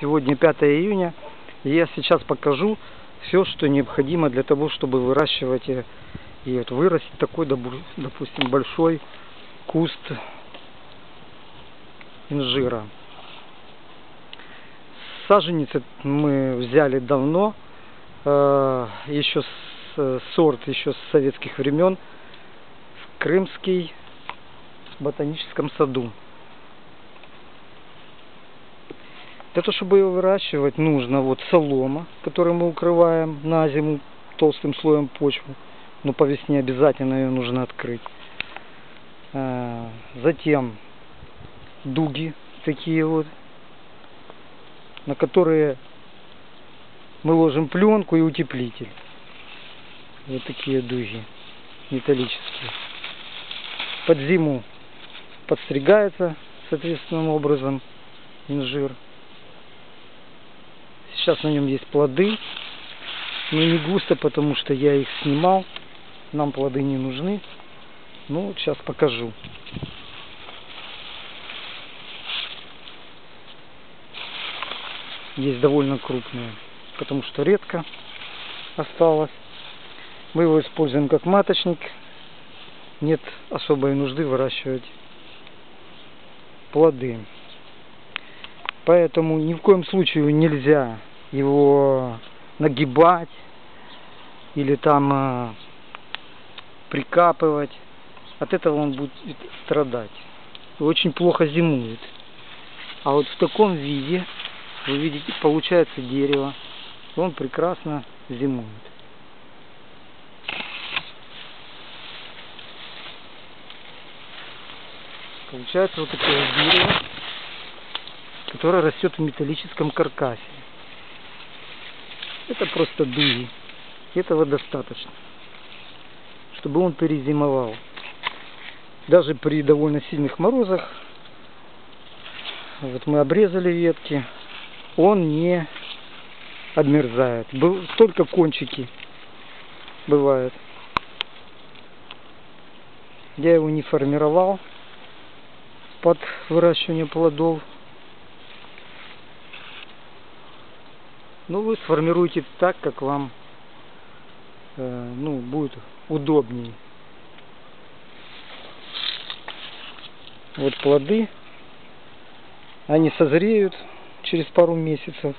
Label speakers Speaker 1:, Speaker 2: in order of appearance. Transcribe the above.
Speaker 1: Сегодня 5 июня. И я сейчас покажу все, что необходимо для того, чтобы выращивать и, вот вырастить такой, допустим, большой куст инжира. Саженец мы взяли давно, э, еще с, сорт еще с советских времен, в Крымский ботаническом саду. Для того, чтобы его выращивать, нужно вот солома, которую мы укрываем на зиму толстым слоем почвы. Но по весне обязательно ее нужно открыть. А, затем дуги такие вот, на которые мы ложим пленку и утеплитель. Вот такие дуги металлические. Под зиму подстригается соответственным образом инжир. Сейчас на нем есть плоды. Но не густо, потому что я их снимал. Нам плоды не нужны. Ну, сейчас покажу. Есть довольно крупные, потому что редко осталось. Мы его используем как маточник. Нет особой нужды выращивать плоды. Поэтому ни в коем случае нельзя его нагибать или там э, прикапывать. От этого он будет страдать. Очень плохо зимует. А вот в таком виде, вы видите, получается дерево. Он прекрасно зимует. Получается вот такое дерево, которое растет в металлическом каркасе. Это просто дуги. Этого достаточно, чтобы он перезимовал. Даже при довольно сильных морозах, вот мы обрезали ветки, он не обмерзает. Только кончики бывают. Я его не формировал под выращивание плодов. Ну, вы сформируете так, как вам э, ну, будет удобнее. Вот плоды. Они созреют через пару месяцев.